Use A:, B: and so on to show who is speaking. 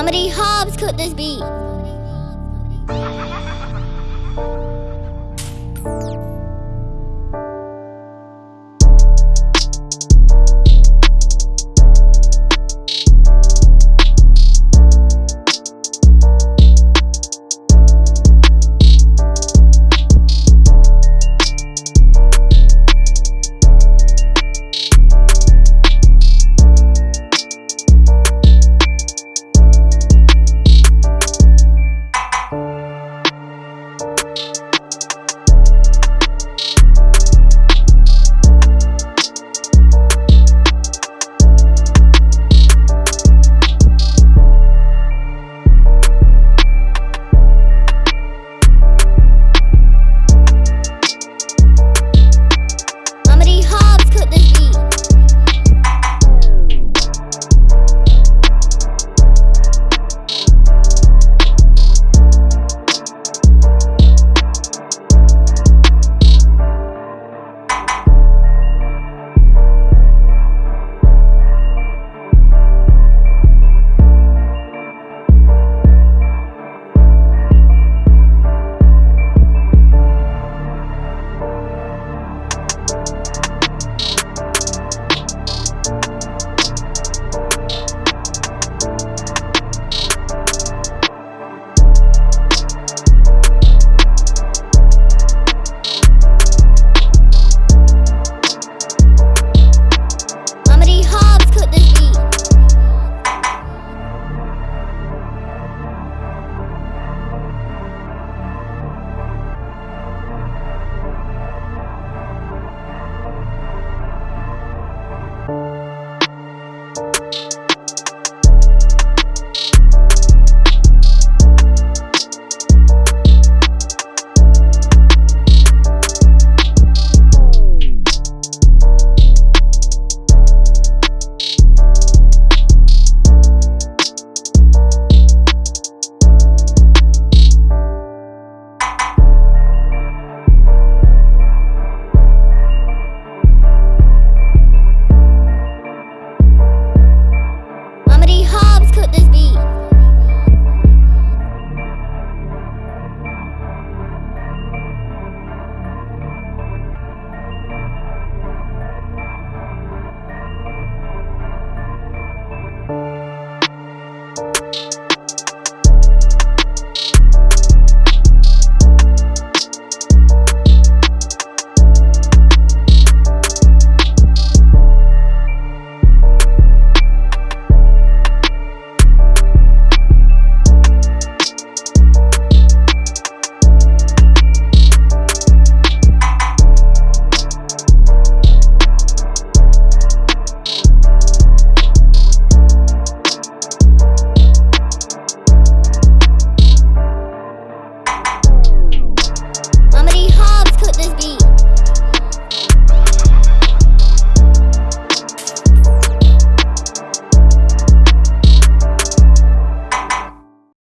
A: How many Hobbs could this be?